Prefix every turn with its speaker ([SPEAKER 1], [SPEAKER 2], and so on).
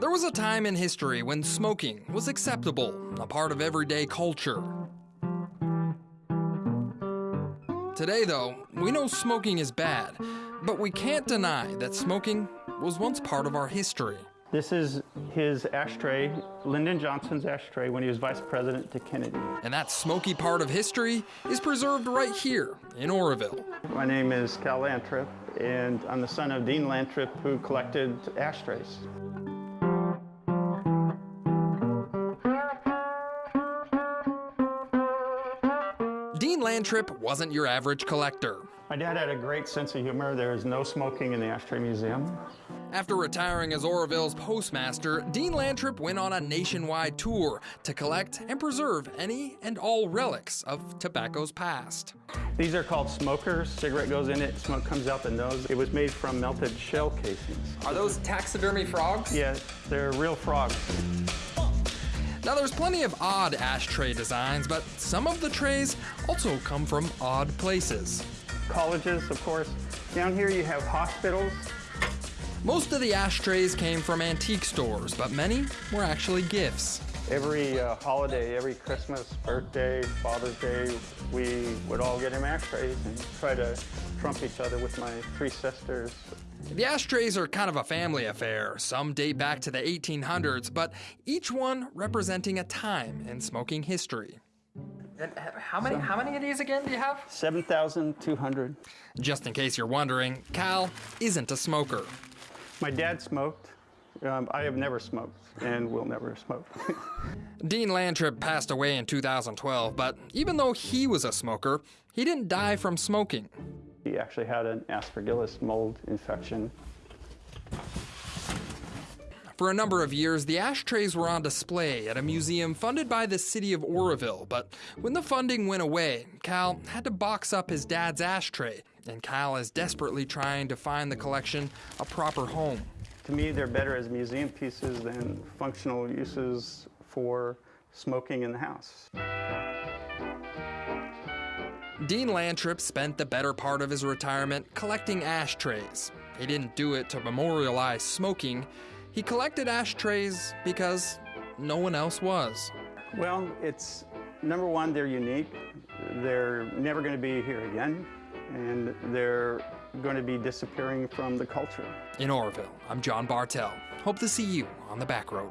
[SPEAKER 1] There was a time in history when smoking was acceptable, a part of everyday culture. Today, though, we know smoking is bad, but we can't deny that smoking was once part of our history.
[SPEAKER 2] This is his ashtray, Lyndon Johnson's ashtray, when he was vice president to Kennedy.
[SPEAKER 1] And that smoky part of history is preserved right here in Oroville.
[SPEAKER 2] My name is Cal Lantrip, and I'm the son of Dean Lantrip, who collected ashtrays.
[SPEAKER 1] Dean Lantrip wasn't your average collector.
[SPEAKER 2] My dad had a great sense of humor. There is no smoking in the Ashtray Museum.
[SPEAKER 1] After retiring as Oroville's postmaster, Dean Lantrip went on a nationwide tour to collect and preserve any and all relics of tobacco's past.
[SPEAKER 2] These are called smokers. Cigarette goes in it, smoke comes out the nose. It was made from melted shell casings.
[SPEAKER 1] Are those taxidermy frogs?
[SPEAKER 2] Yeah, they're real frogs.
[SPEAKER 1] Now, there's plenty of odd ashtray designs, but some of the trays also come from odd places.
[SPEAKER 2] Colleges, of course. Down here you have hospitals.
[SPEAKER 1] Most of the ashtrays came from antique stores, but many were actually gifts.
[SPEAKER 2] Every uh, holiday, every Christmas, birthday, Father's Day, we would all get him ashtrays and try to trump each other with my three sisters.
[SPEAKER 1] The ashtrays are kind of a family affair. Some date back to the 1800s, but each one representing a time in smoking history. And how many, how many of these again do you have?
[SPEAKER 2] 7,200.
[SPEAKER 1] Just in case you're wondering, Cal isn't a smoker.
[SPEAKER 2] My dad smoked. Um, I have never smoked and will never smoke.
[SPEAKER 1] Dean Lantrip passed away in 2012, but even though he was a smoker, he didn't die from smoking.
[SPEAKER 2] he actually had an aspergillus mold infection.
[SPEAKER 1] For a number of years, the ashtrays were on display at a museum funded by the city of Oroville, but when the funding went away, Cal had to box up his dad's ashtray, and Cal is desperately trying to find the collection a proper home.
[SPEAKER 2] To me, they're better as museum pieces than functional uses for smoking in the house.
[SPEAKER 1] Dean Lantrip spent the better part of his retirement collecting ashtrays. He didn't do it to memorialize smoking. He collected ashtrays because no one else was.
[SPEAKER 2] Well, it's number one, they're unique. They're never going to be here again, and they're going to be disappearing from the culture.
[SPEAKER 1] In Oroville, I'm John Bartell. Hope to see you on the back road.